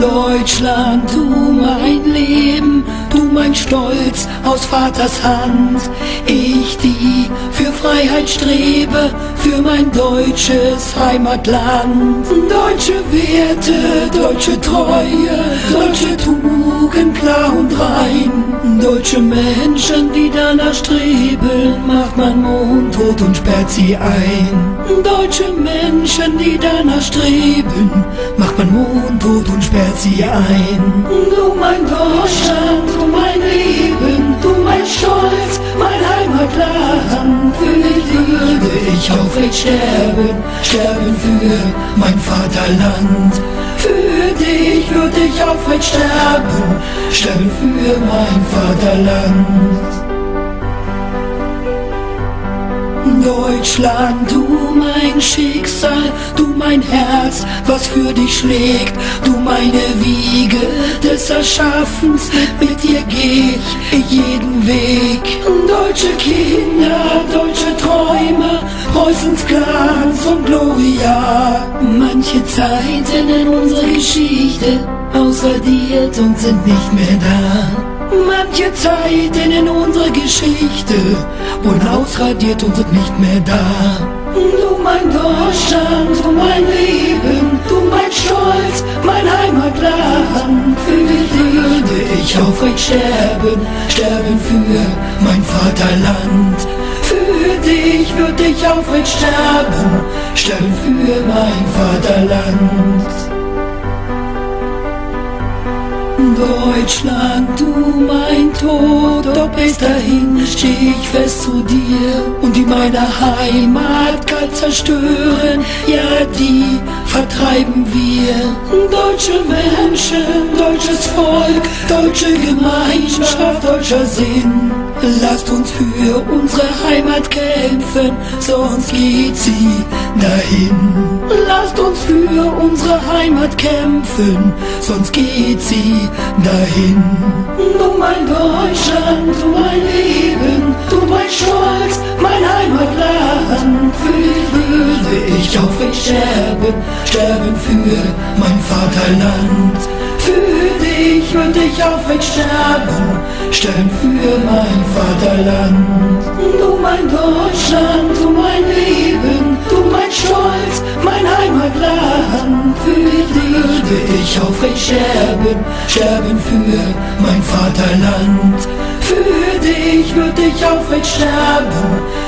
Deutschland, du mein Leben, du mein Stolz aus Vaters Hand. Ich, die für Freiheit strebe, für mein deutsches Heimatland. Deutsche Werte, deutsche Treue, deutsche Tugend klar und rein. Deutsche Menschen, die danach streben, macht man mundtot und sperrt sie ein. Deutsche Menschen, die danach streben, macht man mundtot sperrt sie ein. Du mein Deutschland, du mein Leben, du mein Stolz, mein Heimatland. Für dich würde ich aufrecht sterben, sterben für mein Vaterland. Für dich würde ich aufrecht sterben, sterben für mein Vaterland. Deutschland, du mein Schicksal, du mein Herz, was für dich schlägt, du meine Wiege des Erschaffens, mit dir geh ich jeden Weg. Deutsche Kinder, deutsche Träume, Preußens Glanz und Gloria. Manche Zeiten in unserer Geschichte ausradiert und sind nicht mehr da. Manche Zeiten in unserer Geschichte wurden ausradiert und sind nicht mehr da. Du mein Deutschland, du mein Leben, du mein Stolz, mein Heimatland. Für dich würde ich aufrecht sterben, sterben für mein Vaterland. Für dich würde ich aufrecht sterben, sterben für mein Vaterland. Deutschland, du mein Tod, doch bis dahin steh ich fest zu dir und die meine Heimat kalt zerstören, ja die vertreiben wir. Deutsche Menschen, deutsches Volk, deutsche Gemeinschaft, deutscher Sinn. Lasst uns für unsere Heimat kämpfen, sonst geht sie dahin. Lasst uns für unsere Heimat kämpfen, sonst geht sie dahin. Du mein Deutschland, du mein Leben, würde ich aufrecht sterben, sterben für mein Vaterland. Für dich würde ich aufrecht sterben, sterben für mein Vaterland. Du mein Deutschland, du mein Leben, du mein Stolz, mein Heimatland. Für dich würde ich aufrecht sterben, sterben für mein Vaterland. Für dich würde ich aufrecht sterben, sterben